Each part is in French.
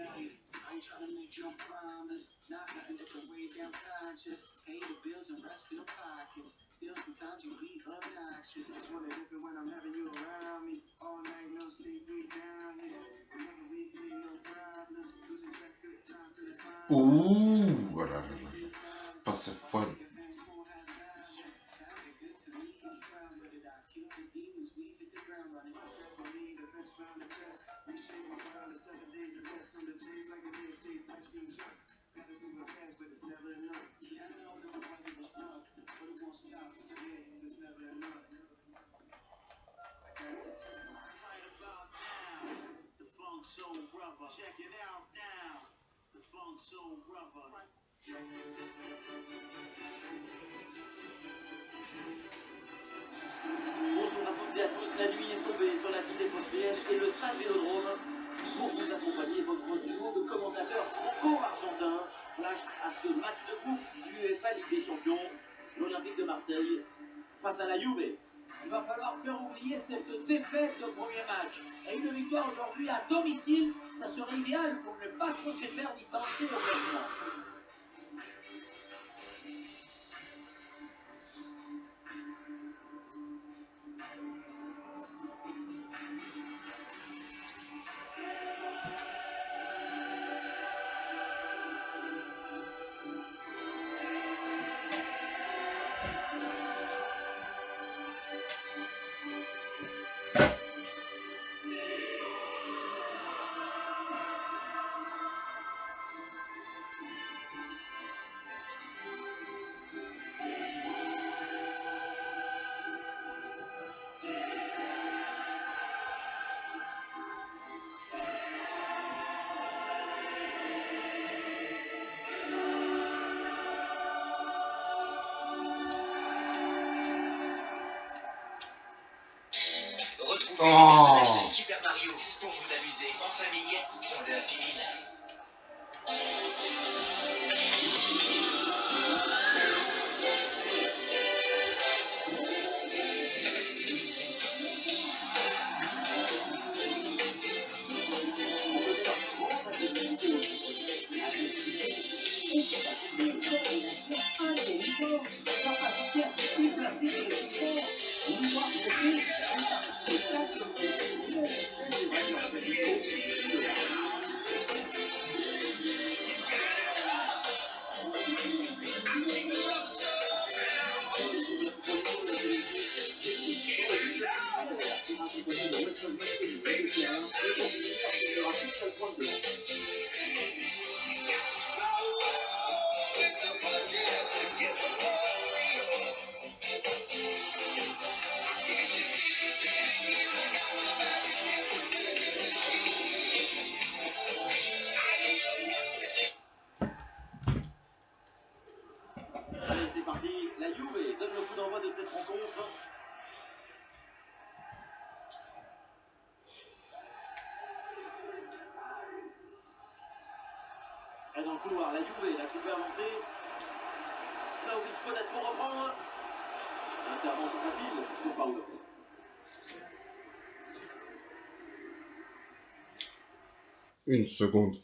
daily. I ain't trying to make your promise. Not nothing but the way down conscious. Pay the bills and rest for your pockets. Still, sometimes you be obnoxious. Just want to if it when I'm having you around me. All night, no sleep, we down here. Whenever we be no problems. Losing track of the time to the climb. Ooh, what I remember. That's a fun. Demons weave the ground running. I stress my knees, Check it out now. The Funk Soul Brother. À tous, la nuit est tombée sur la cité phocéenne et le stade Vélodrome pour vous accompagner votre duo de commentateurs franco-argentins place à ce match de coupe du UEFA Ligue des Champions, l'Olympique de Marseille face à la Juve. Il va falloir faire oublier cette défaite de premier match. Et une victoire aujourd'hui à domicile, ça serait idéal pour ne pas trop se faire distancer au classement. Une seconde.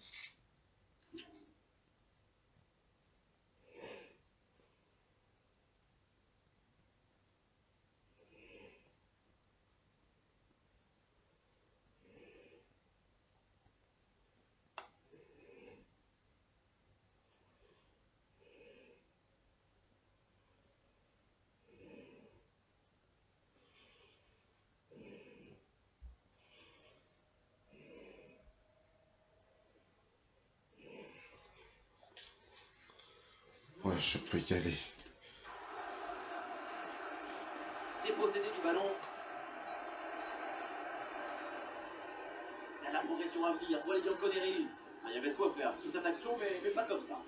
Je peux y aller. Dépossédé du ballon. La progression à venir pour les Bianconeri. Ah, il y avait de quoi faire sur cette action, mais, mais pas comme ça.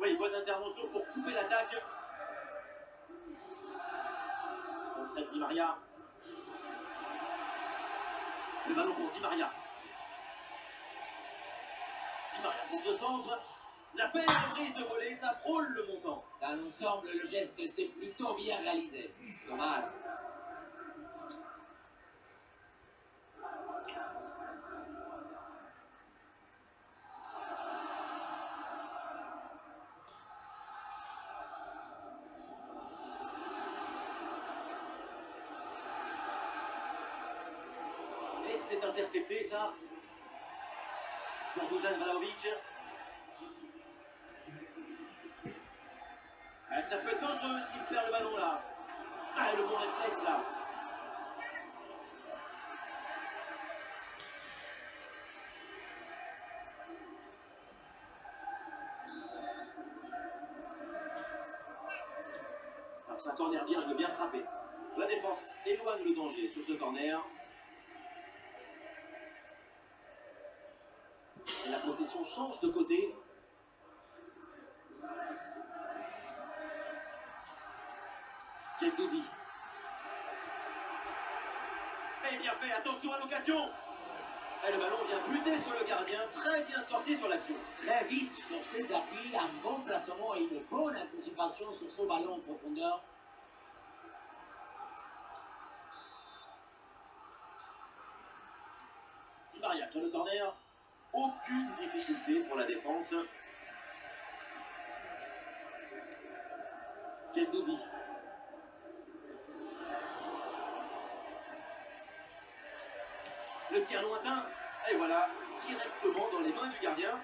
Oui, bonne intervention pour couper l'attaque. Contre Di Maria. Le ballon pour Di Maria. Pour ce centre. La belle reprise de volée, ça frôle le montant. Dans l'ensemble, le geste était plutôt bien réalisé. Dommage. Ça. Pour Dujan Vlahovic. Ah, ça peut être dangereux s'il perd le ballon là. Ah, le bon réflexe là. Ah, C'est un corner bien joué, bien frappé. La défense éloigne le danger sur ce corner. Et la possession change de côté. Gendouzi. Et bien fait, attention à l'occasion Et le ballon vient buter sur le gardien, très bien sorti sur l'action. Très vif sur ses appuis, un bon placement et une bonne anticipation sur son ballon en profondeur. Di Maria sur le corner. Aucune difficulté pour la défense. Gendouzi. Le tir lointain. Et voilà, directement dans les mains du gardien.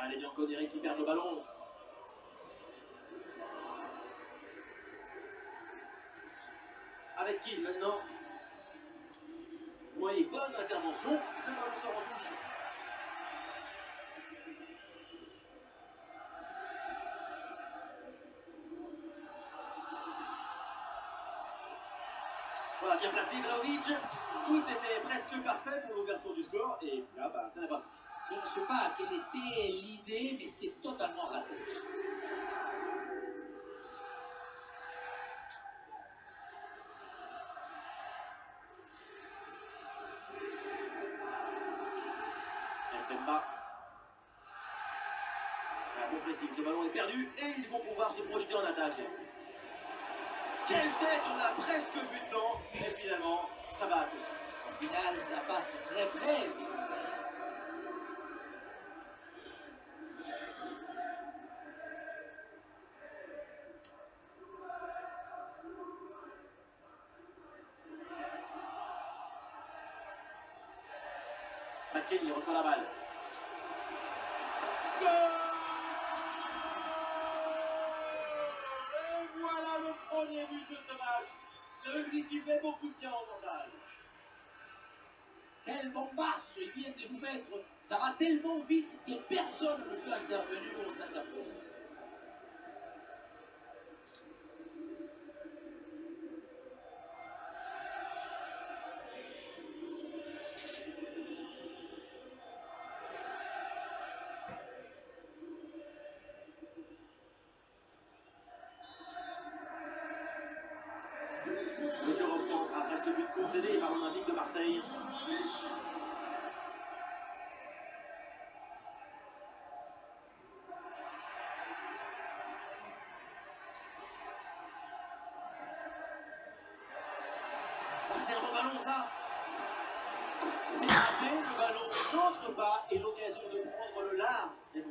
Allez, Bianconeri qui perd le ballon. L'idée, mais c'est totalement raté. Ce ballon est perdu et ils vont pouvoir se projeter en attaque. Quelle tête, on a presque vu dedans et finalement, ça va à tous. Au final, ça passe très près. Et voilà le premier but de ce match. Celui qui fait beaucoup de bien au mental. Quelle bombasse il vient de vous mettre. Ça va tellement vite que personne ne peut intervenir au centre pas et l'occasion de prendre le large. Et bon,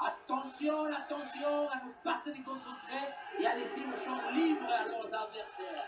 Attention, attention à ne pas se déconcentrer et à laisser le champ libre à leurs adversaires.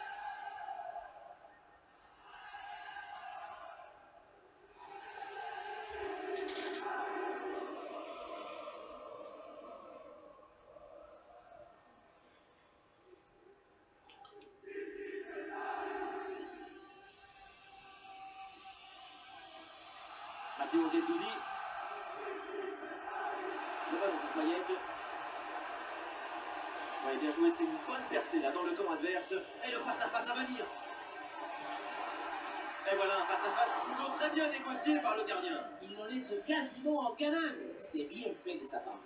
Très bien négocié par le gardien. Il ne laisse quasiment aucun angle. C'est bien fait de sa part.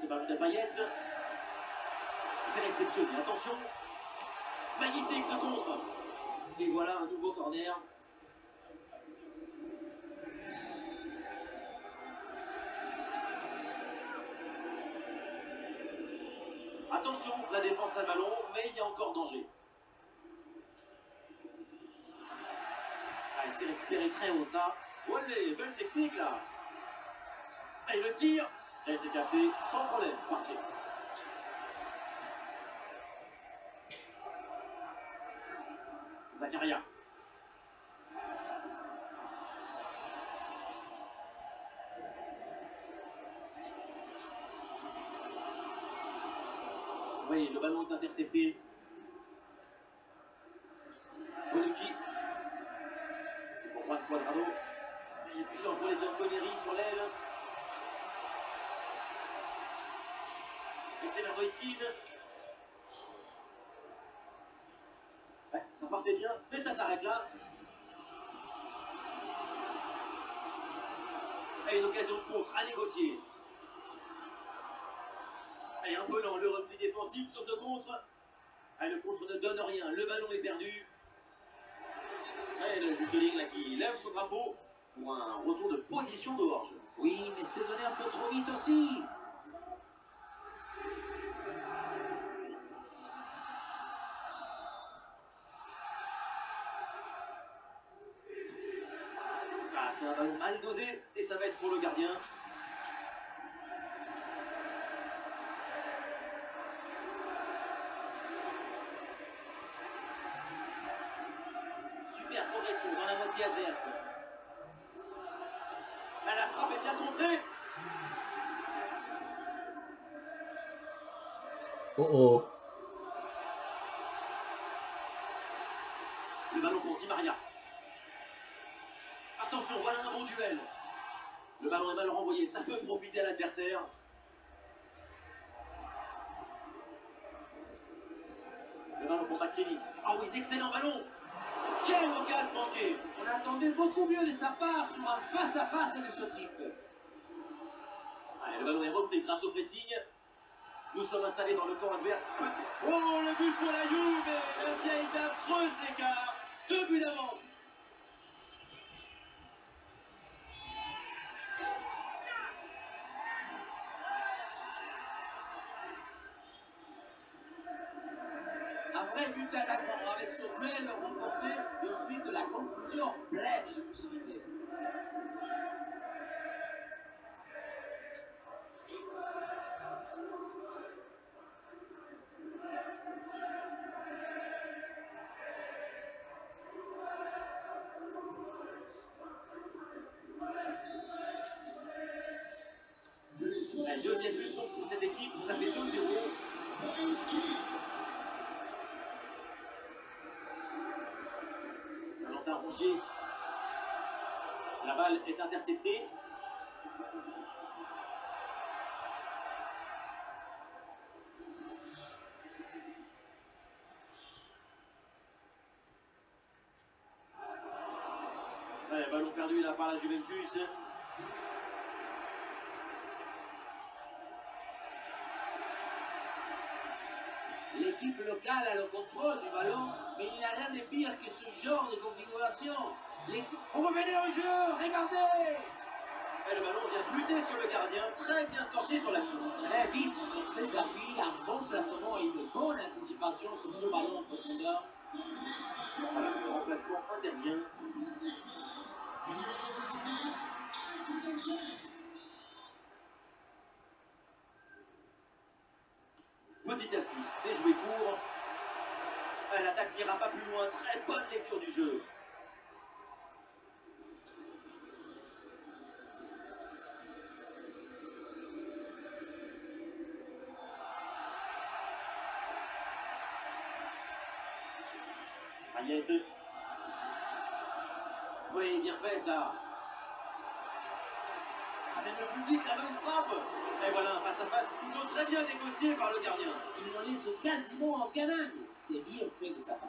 Ce ballon de paillettes. C'est réceptionné. Attention. Magnifique ce contre. Et voilà un nouveau corner. Attention, la défense a le ballon, mais il y a encore danger. Ah, il s'est récupéré très haut ça. Olé, belle technique là. Et le tir, et c'est capté sans problème par Chester. Zakaria. Oui, le ballon est intercepté. Bonucci. C'est pour Juan Quadrado. Il est touché en volet d'Anconeri sur l'aile. Et c'est Mervoïskine. Ouais, ça partait bien, mais ça s'arrête là. Et une occasion de contre à négocier. Un peu lent, le repli défensif sur ce contre. Et le contre ne donne rien, le ballon est perdu. Et le juge de ligne là qui lève son drapeau pour un retour de position de Horge. Oui, mais c'est donné un peu trop vite aussi. Progression dans la moitié adverse. Ah, la frappe est bien contrée. Oh oh. Le ballon pour Di Maria. Attention, voilà un bon duel. Le ballon est mal renvoyé, ça peut profiter à l'adversaire. Le ballon pour McKenny. Ah oui, excellent ballon. On attendait beaucoup mieux de sa part sur un face-à-face de ce type. Allez, le ballon est repris grâce au pressing. Nous sommes installés dans le camp adverse. Oh, le but pour la Juve La vieille dame creuse l'écart. Deux buts d'avance. Vrai but d'attaquant avec ce duel remporté et ensuite la conclusion pleine de lucidité. Ballon perdu là par la Juventus. L'équipe locale a le contrôle du ballon, mais il n'y a rien de pire que ce genre de configuration. On revenait au jeu, regardez Et le ballon vient buter sur le gardien, très bien sorti sur l'action. Très vite sur ses appuis, un bon placement et une bonne anticipation sur ce ballon en profondeur. Voilà, le remplacement intervient. Petite astuce, c'est jouer court. L'attaque n'ira pas plus loin, très bonne lecture du jeu. Quasiment en canane. C'est bien fait de sa part.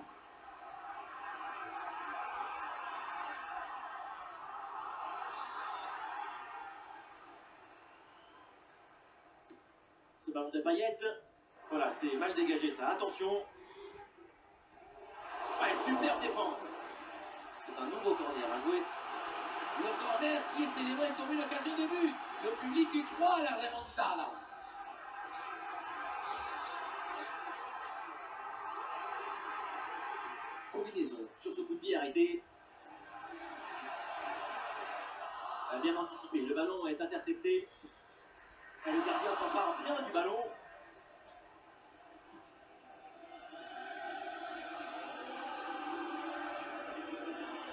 Ce ballon de paillettes. Voilà, c'est mal dégagé ça. Attention. Superbe défense. C'est un nouveau corner à jouer. Le corner qui est célébré comme une occasion de but. Le public y croit à la remontada. Bien anticipé. Le ballon est intercepté. Et le gardien s'empare bien du ballon.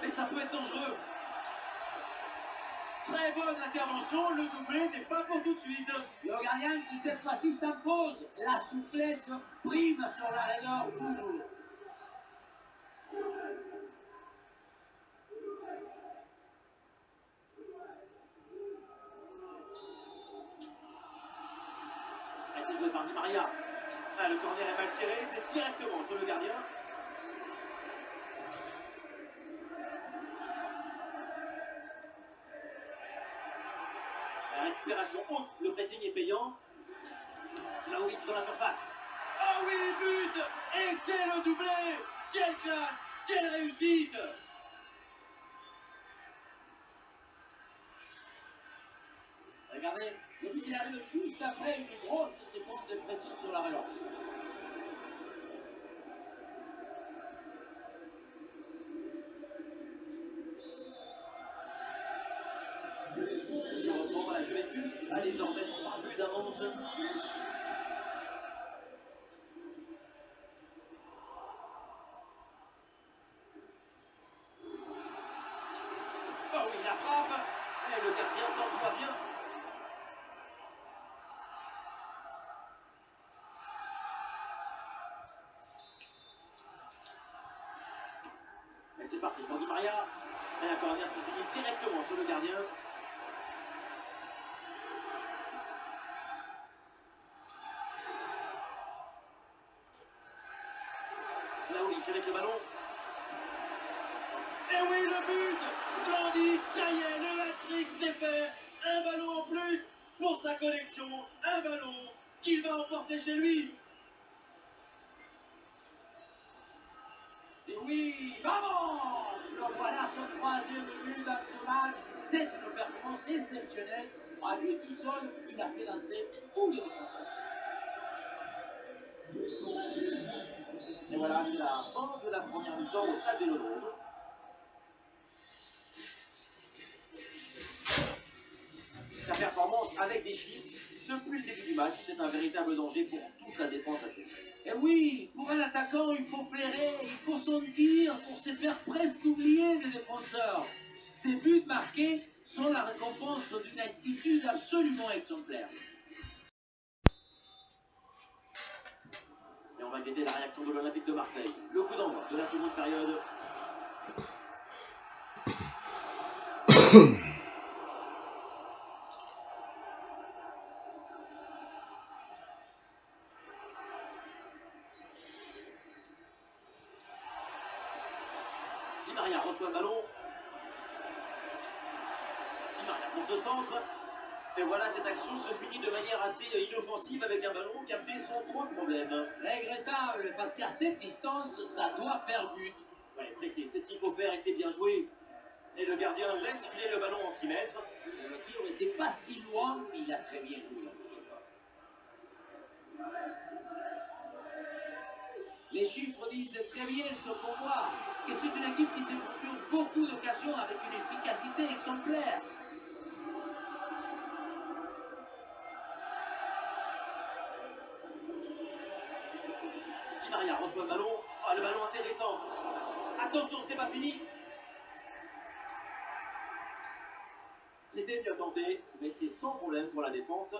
Et ça peut être dangereux. Très bonne intervention. Le doublé n'est pas pour tout de suite. Le gardien qui cette fois-ci s'impose. La souplesse prime sur la rigueur toujours. Maria. Ah, le corner est mal tiré, c'est directement sur le gardien. La récupération haute, le pressing est payant. Il dans la surface. Ah oui, but Et c'est le doublé Quelle classe Quelle réussite Regardez, le but il arrive juste après une grosse pression sur la Juventus a désormais buts d'avance. Oh oui, la frappe Et le gardien s'emploie bien. C'est parti pour Di Maria. Et un corner qui finit directement sur le gardien. Laouric avec le ballon. Et oui, le but Splendide Ça y est, le hat-trick c'est fait Un ballon en plus pour sa collection. Un ballon qu'il va emporter chez lui. Et oui, Le son troisième but dans ce match. C'est une performance exceptionnelle. À lui tout seul, il a fait danser tous les défenseurs. Et voilà, c'est la fin de la première mi-temps au stade Vélodrome. Sa performance avec des chiffres, depuis le début du match, c'est un véritable danger pour toute la défense adverse. Et oui, pour un attaquant, il faut flairer, il faut sentir pour se faire presque oublier des défenseurs. Ces buts marqués sont la récompense d'une attitude absolument exemplaire. Et on va guetter la réaction de l'Olympique de Marseille. Le coup d'envoi de la seconde période. problème. Regrettable, parce qu'à cette distance, ça doit faire but. Ouais, c'est ce qu'il faut faire et c'est bien joué. Et le gardien laisse filer le ballon en 6 mètres. Le tir n'était pas si loin, mais il a très bien joué. Les chiffres disent très bien ce qu'on voit, que c'est une équipe qui se procure beaucoup d'occasions avec une efficacité exemplaire. C'est sans problème pour la défense.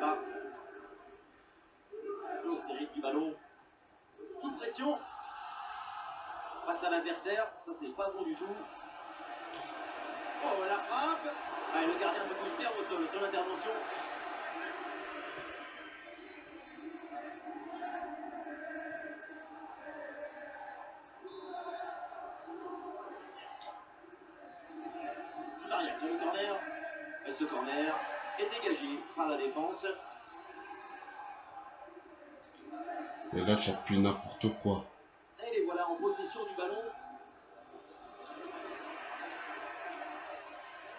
Pas. Claude Séric du ballon. Sous pression. Face à l'adversaire, ça c'est pas bon du tout. Oh, la frappe Ah, Le gardien se couche bien au sol. Ce corner est dégagé par la défense. Et là, j'appuie n'importe quoi. Et les voilà en possession du ballon.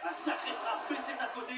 Un sacré frappe, mais c'est à côté.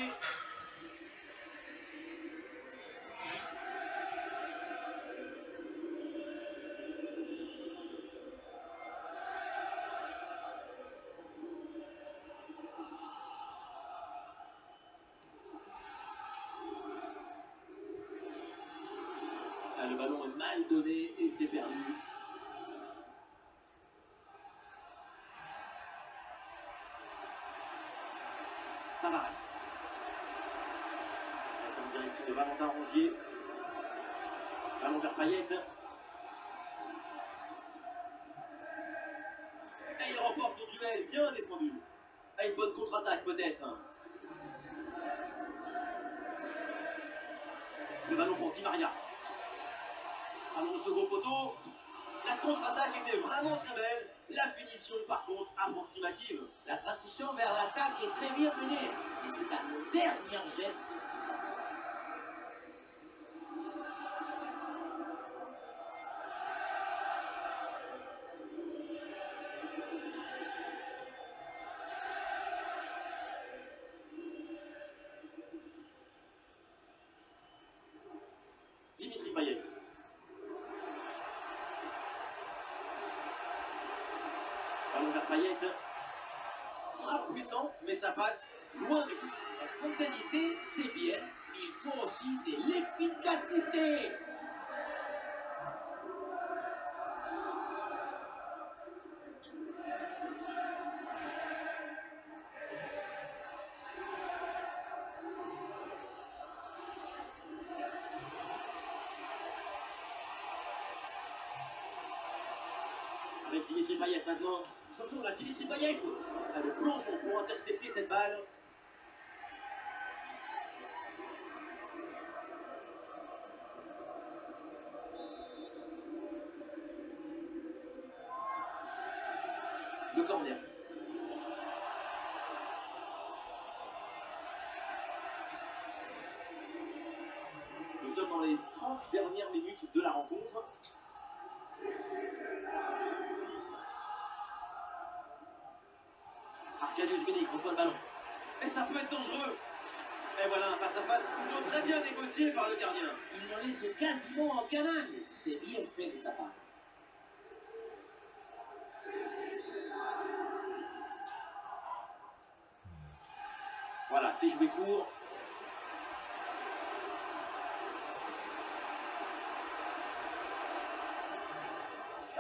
De Valentin Rongier. Ballon vers Payet. Et il remporte le duel, bien défendu. À une bonne contre-attaque peut-être. Le ballon pour Di Maria. Au second poteau. La contre-attaque était vraiment très belle. La finition, par contre, approximative. La transition vers l'attaque est très bien menée, mais c'est le dernier geste Avec Dimitri Payet maintenant. Attention, la Dimitri Payet. Ah, Le plongeon pour intercepter cette balle. Voilà, c'est joué court.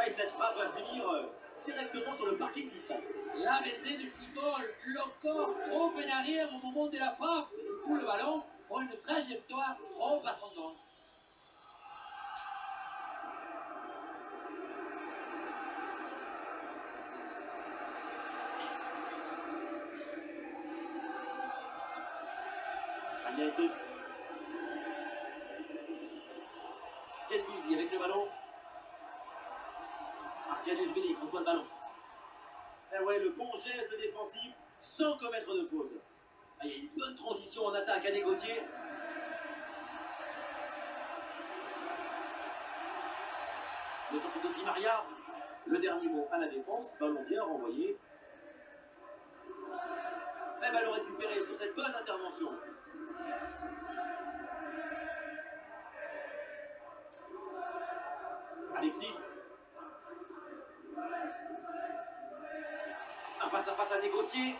Et cette frappe va finir euh, directement sur le parking du stade. L'ABC du football, le trop en arrière au moment de la frappe. Du coup, le ballon prend une trajectoire trop ascendante. Dernier à la défense. Ballon bien renvoyé. Et ballon récupéré sur cette bonne intervention. Alexis. Un face à face à négocier.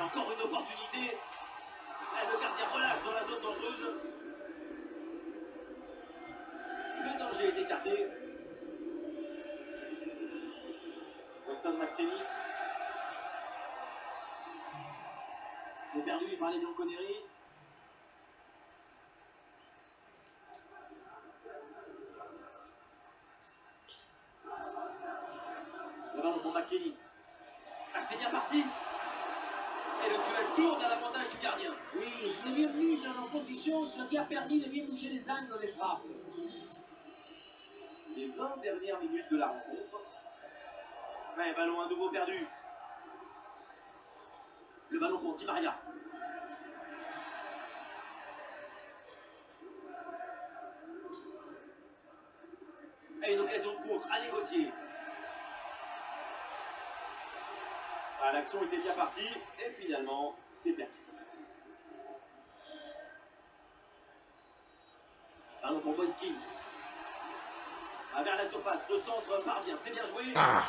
Encore une opportunité. Le gardien relâche dans la zone dangereuse. Le danger est écarté. McKenny. C'est perdu par les Bianconeri. Le ballon pour McKenny. Ah, c'est bien parti. Et le duel tourne à l'avantage du gardien. Oui, c'est bien mis en opposition, ce qui a permis de bien bouger les angles des frappes. Les 20 dernières minutes de la rencontre. Ballon à nouveau perdu. Le ballon pour Di Maria. Et une occasion de contre à négocier. Ah, L'action était bien partie et finalement, c'est perdu. Ballon pour Boyski. Ah, vers la surface, le centre part bien, c'est bien joué. Ah.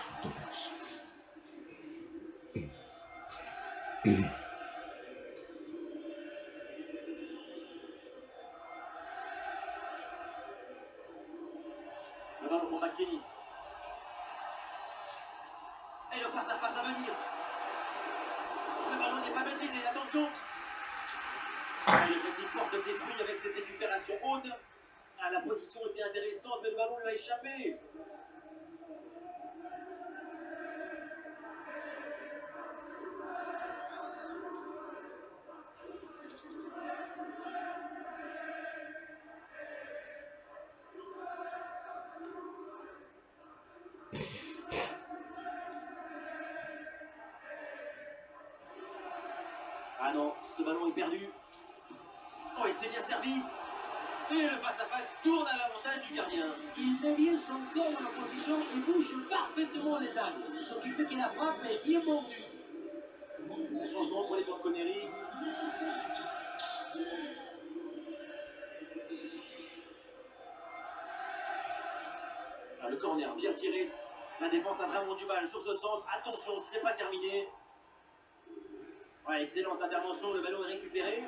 Ah non, ce ballon est perdu. Oh, il s'est bien servi. Et le face-à-face tourne à l'avantage du gardien. Il met bien son corps en opposition et bouge parfaitement les angles, ce qui fait que la frappe est bien mordue. Changement pour les Connery. Ah, le corner bien tiré. La défense a vraiment du mal sur ce centre. Attention, ce n'est pas terminé. Ouais, excellente intervention, le ballon est récupéré.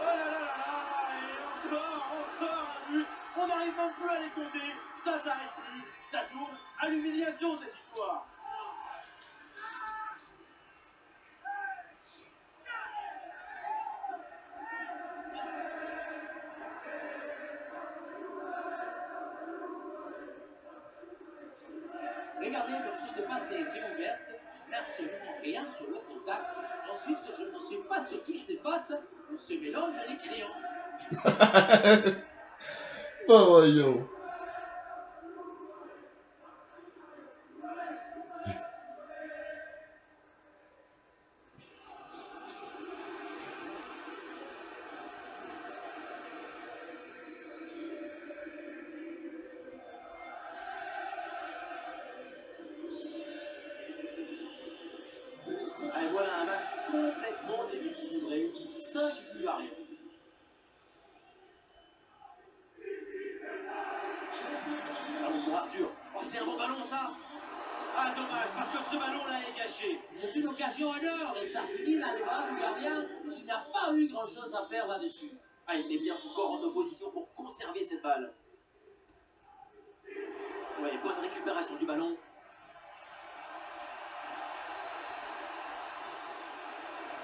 Oh là là là là Et encore, encore un but. On n'arrive même plus à les compter. Ça s'arrête plus, ça tourne. À l'humiliation cette histoire. Regardez comme cette passe été ouverte, absolument rien sur le contact. Ensuite, je ne sais pas ce qui se passe, on se mélange les crayons. Bah voyons.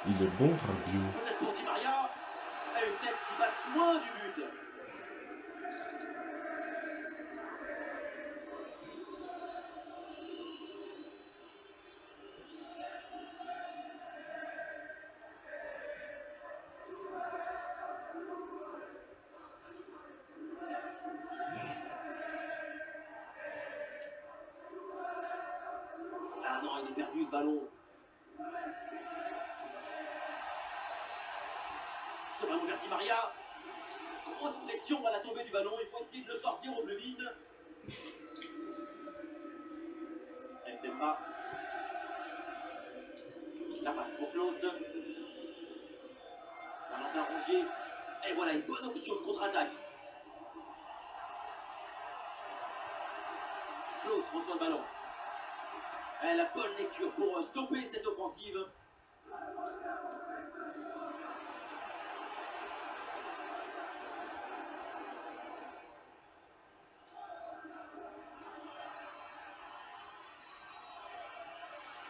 Il est bon, Rabiot. Pour Di Maria. Et une tête qui passe loin du but. Contre-attaque. Klaus reçoit le ballon. Et la bonne lecture pour euh, stopper cette offensive.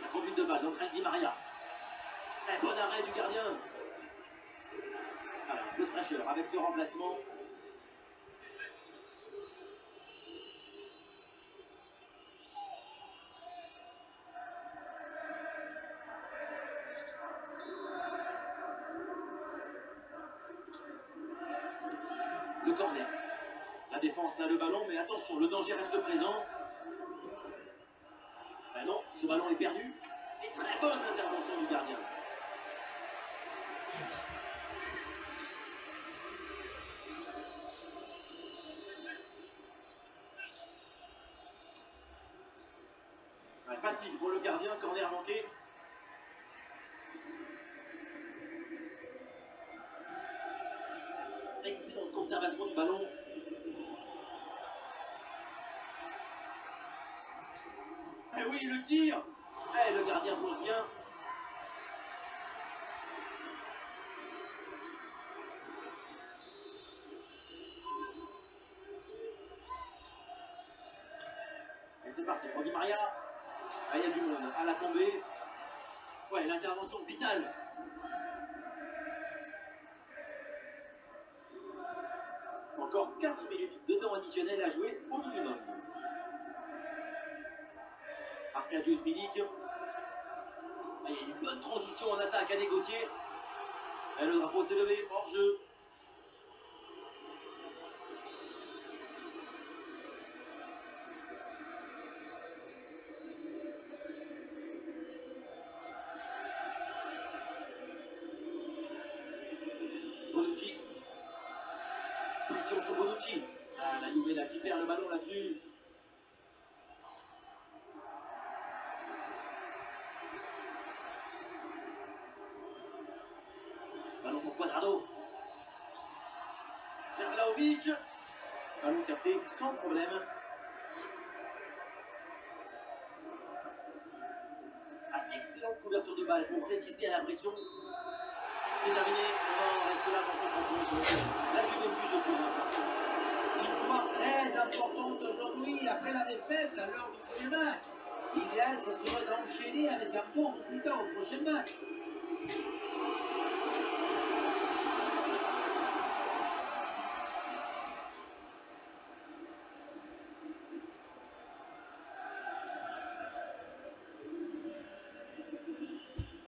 La conduite de balle d'André Di Maria. La défense a le ballon, mais attention, le danger reste présent. Ben non, ce ballon est perdu. Et très bonne intervention du gardien. Facile pour le gardien, corner manqué. Excellente conservation du ballon. Tir Eh, le gardien pose bien. Et c'est parti pour Di Maria. Ah, il y a du monde à la tombée. Ouais, l'intervention vitale. Encore 4 minutes de temps additionnel à jouer au minimum. Il y a une bonne transition en attaque à négocier. Et le drapeau s'est levé, hors jeu. Bonucci. Pression sur Bonucci. Ah, la Juve qui perd le ballon là-dessus. Problème. Ah, excellente couverture de balle pour résister à la pression. C'est terminé. On reste là dans cette. La Juventus au-dessus d'un cercle. Victoire très importante aujourd'hui après la défaite lors du premier match. L'idéal, ce serait d'enchaîner avec un bon résultat au prochain match.